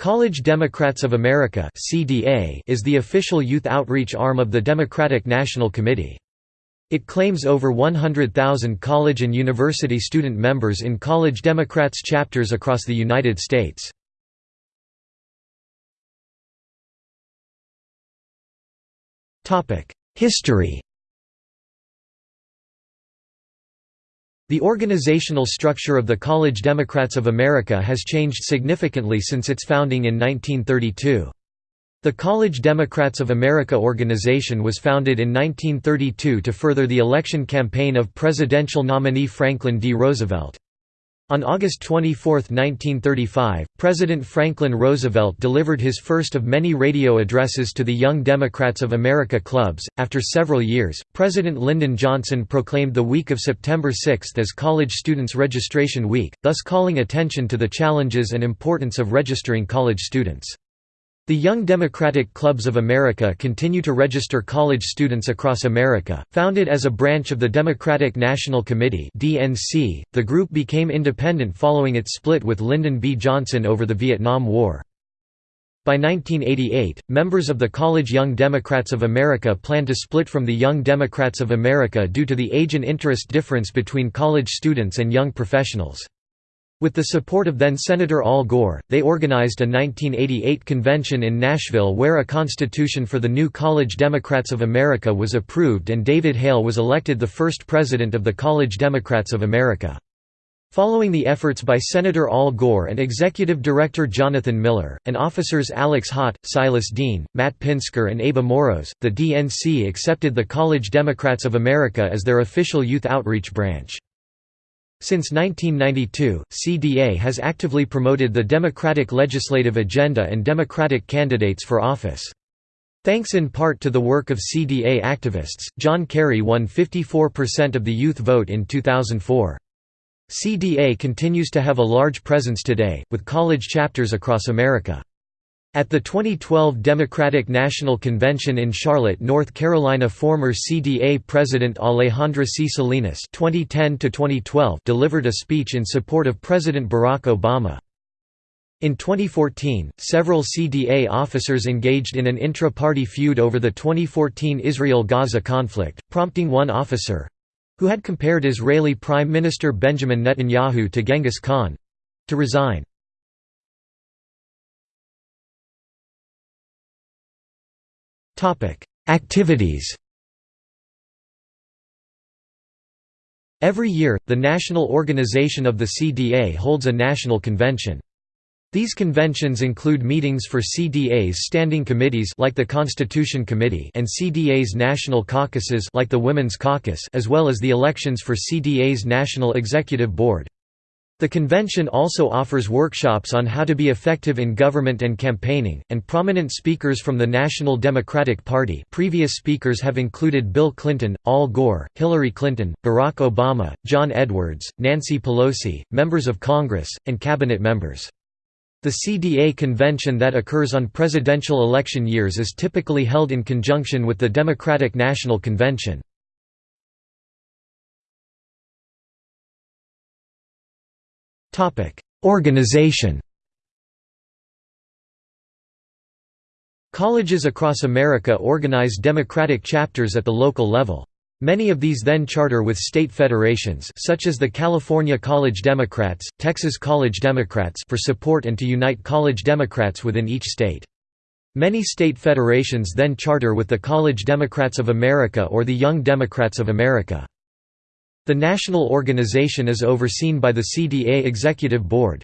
College Democrats of America is the official youth outreach arm of the Democratic National Committee. It claims over 100,000 college and university student members in College Democrats chapters across the United States. History The organizational structure of the College Democrats of America has changed significantly since its founding in 1932. The College Democrats of America organization was founded in 1932 to further the election campaign of presidential nominee Franklin D. Roosevelt. On August 24, 1935, President Franklin Roosevelt delivered his first of many radio addresses to the Young Democrats of America clubs. After several years, President Lyndon Johnson proclaimed the week of September 6 as College Students Registration Week, thus calling attention to the challenges and importance of registering college students. The Young Democratic Clubs of America continue to register college students across America. Founded as a branch of the Democratic National Committee (DNC), the group became independent following its split with Lyndon B. Johnson over the Vietnam War. By 1988, members of the College Young Democrats of America plan to split from the Young Democrats of America due to the age and interest difference between college students and young professionals. With the support of then-Senator Al Gore, they organized a 1988 convention in Nashville where a constitution for the new College Democrats of America was approved and David Hale was elected the first president of the College Democrats of America. Following the efforts by Senator Al Gore and Executive Director Jonathan Miller, and officers Alex Hott, Silas Dean, Matt Pinsker and Aba Moros, the DNC accepted the College Democrats of America as their official youth outreach branch. Since 1992, CDA has actively promoted the Democratic legislative agenda and Democratic candidates for office. Thanks in part to the work of CDA activists, John Kerry won 54% of the youth vote in 2004. CDA continues to have a large presence today, with college chapters across America. At the 2012 Democratic National Convention in Charlotte, North Carolina former CDA President Alejandra C. Salinas 2010 delivered a speech in support of President Barack Obama. In 2014, several CDA officers engaged in an intra-party feud over the 2014 Israel-Gaza conflict, prompting one officer—who had compared Israeli Prime Minister Benjamin Netanyahu to Genghis Khan—to resign. Activities Every year, the national organization of the CDA holds a national convention. These conventions include meetings for CDA's standing committees like the Constitution Committee and CDA's national caucuses like the Women's Caucus as well as the elections for CDA's National Executive Board. The convention also offers workshops on how to be effective in government and campaigning, and prominent speakers from the National Democratic Party previous speakers have included Bill Clinton, Al Gore, Hillary Clinton, Barack Obama, John Edwards, Nancy Pelosi, members of Congress, and cabinet members. The CDA convention that occurs on presidential election years is typically held in conjunction with the Democratic National Convention. Organization Colleges across America organize democratic chapters at the local level. Many of these then charter with state federations such as the California College Democrats, Texas College Democrats for support and to unite college Democrats within each state. Many state federations then charter with the College Democrats of America or the Young Democrats of America. The national organization is overseen by the CDA Executive Board.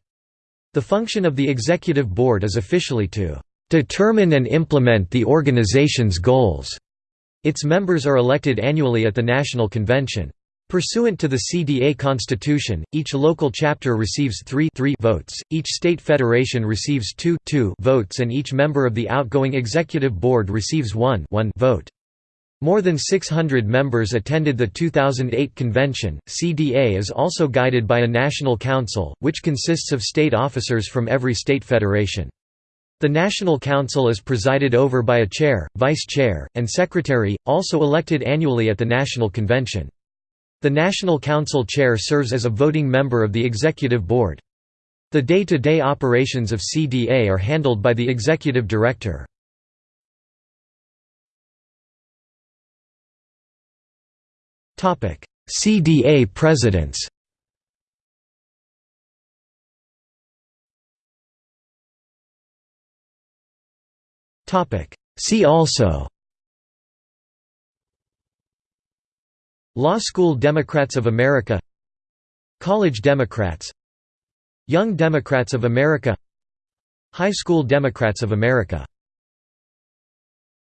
The function of the Executive Board is officially to "...determine and implement the organization's goals." Its members are elected annually at the National Convention. Pursuant to the CDA Constitution, each local chapter receives 3, 3 votes, each state federation receives 2, 2 votes and each member of the outgoing executive board receives 1, 1 vote. More than 600 members attended the 2008 convention. CDA is also guided by a national council, which consists of state officers from every state federation. The National Council is presided over by a chair, vice chair, and secretary, also elected annually at the National Convention. The National Council chair serves as a voting member of the Executive Board. The day-to-day operations of CDA are handled by the executive director. CDA presidents. See also. Law School Democrats of America. College Democrats. Young Democrats of America. High School Democrats of America